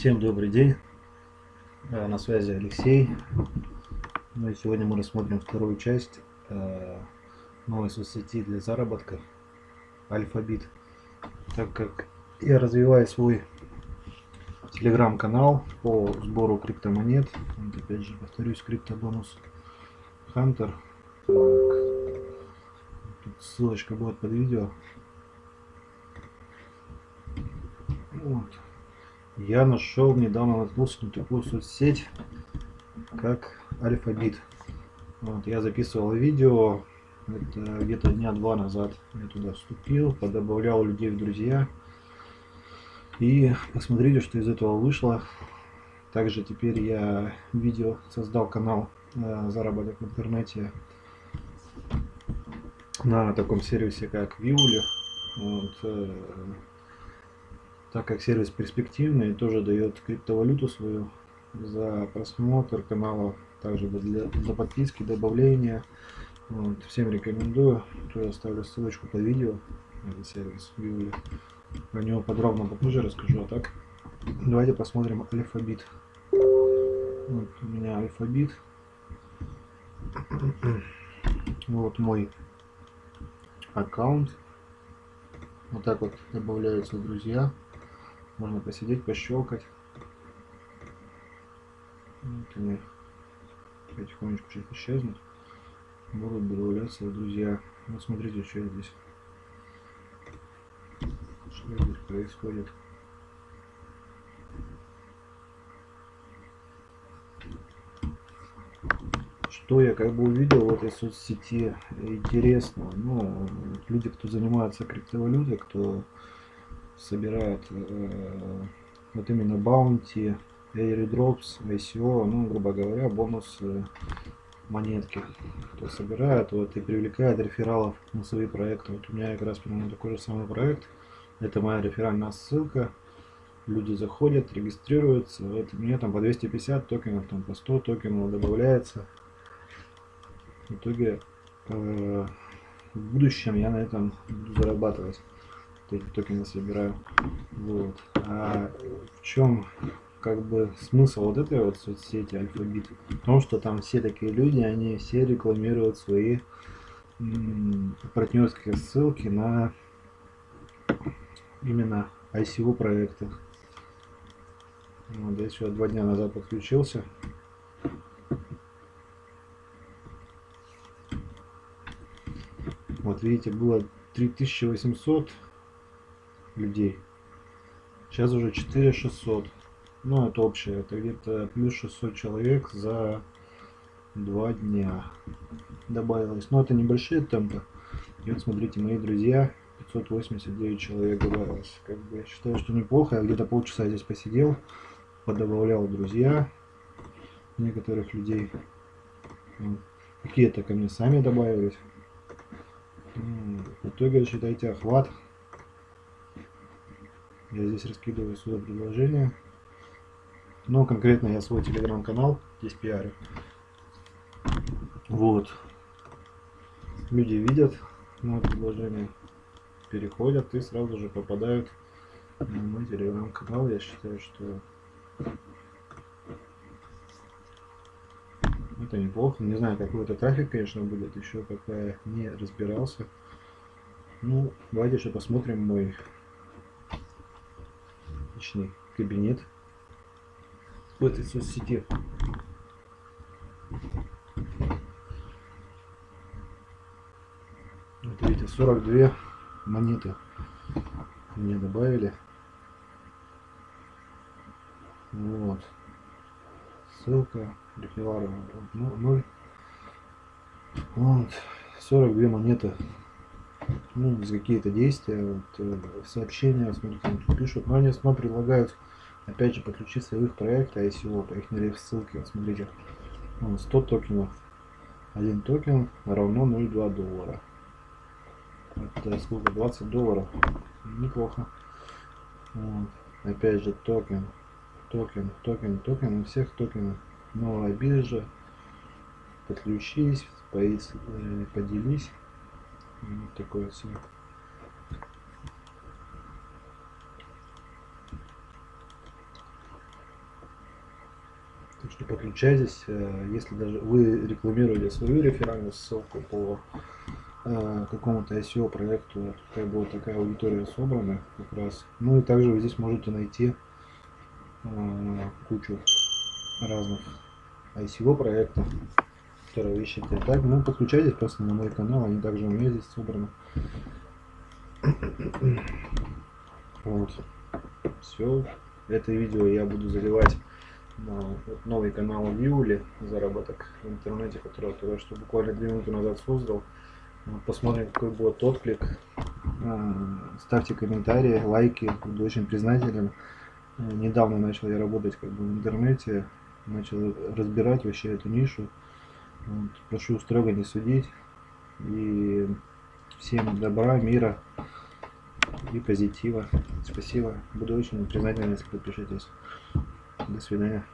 Всем добрый день, э, на связи Алексей. Ну и сегодня мы рассмотрим вторую часть э, новой соцсети для заработка Альфабит. Так как я развиваю свой телеграм-канал по сбору криптомонет, вот опять же повторюсь, криптобонус Хантер. Ссылочка будет под видео. Вот я нашел, недавно наткнулся на такую соцсеть, как Альфабит. Вот, я записывал видео, где-то дня два назад я туда вступил, подобавлял людей в друзья. И посмотрите, что из этого вышло. Также теперь я видео создал канал э, заработок в интернете на таком сервисе как Виули. Вот, э, так как сервис перспективный, тоже дает криптовалюту свою за просмотр канала, также для, за подписки, добавления. Вот, всем рекомендую. То я оставлю ссылочку под видео на сервис Виули. Про него подробно попозже расскажу. А так, давайте посмотрим алфабит. Вот у меня алфабит. Вот мой аккаунт. Вот так вот добавляются друзья. Можно посидеть, пощелкать. Вот они потихонечку сейчас исчезнут. Будут добавляться друзья. Вот смотрите, что здесь. Что здесь происходит. Что я как бы увидел в этой соцсети интересно. Ну, люди, кто занимается криптовалютой, кто собирают э, вот именно баунти, airdrops, ICO, ну, грубо говоря, бонусы монетки, кто собирает вот, и привлекает рефералов на свои проекты. Вот у меня как раз примерно такой же самый проект. Это моя реферальная ссылка. Люди заходят, регистрируются. Вот мне там по 250 токенов, там по 100 токенов добавляется. В итоге э, в будущем я на этом буду зарабатывать токены собираю. Вот. А в чем как бы смысл вот этой вот соцсети Альфабит? В том, что там все такие люди, они все рекламируют свои партнерские ссылки на именно ICO проекты. Вот, я еще два дня назад подключился. Вот видите, было 3800 людей. Сейчас уже 4600. Ну, это общее. Это где-то плюс 600 человек за два дня добавилось. Но это небольшие темпы. И вот смотрите, мои друзья, 589 человек добавилось. Как бы я считаю, что неплохо. Я где-то полчаса здесь посидел, подобавлял друзья некоторых людей. Какие-то ко мне сами добавились. В итоге, считайте, охват я здесь раскидываю сюда предложение. Но конкретно я свой телеграм-канал здесь пиарю. Вот. Люди видят мое предложение, переходят и сразу же попадают на мой телеграм-канал. Я считаю, что это неплохо. Не знаю, какой это трафик, конечно, будет. Еще пока я не разбирался. Ну, давайте еще посмотрим мой личный кабинет в этой соцсети. Вот видите, 42 монеты мне добавили. Вот. Ссылка. Рефилара 0. Вот. 42 монеты ну, за какие-то действия, вот, э, сообщения, смотрите, там пишут, но они снова предлагают, опять же, подключиться в их проект ICO, по их ссылке, вот, смотрите, 100 токенов, один токен равно 0,2 доллара. Это сколько? 20 долларов. Неплохо. Вот. Опять же токен, токен, токен, токен, у всех токенов. Новая биржа. Подключись, э, поделись. Вот такое все. Так что подключайтесь, э, если даже вы рекламируете свою реферальную ссылку по э, какому-то SEO проекту, какая будет такая аудитория собрана как раз. Ну и также вы здесь можете найти э, кучу разных ICO проектов, которые вы ищете. Так, ну подключайтесь просто на мой канал, они также у меня здесь собраны. Вот. Все. Это видео я буду заливать на новый канал Виули, заработок в интернете, который я только что буквально две минуты назад создал. Посмотрим, какой будет отклик. А, ставьте комментарии, лайки, буду очень признателен. Недавно начал я работать как бы в интернете, начал разбирать вообще эту нишу. Вот. Прошу строго не судить. И всем добра, мира и позитива. Спасибо. Буду очень признателен, если подпишитесь. До свидания.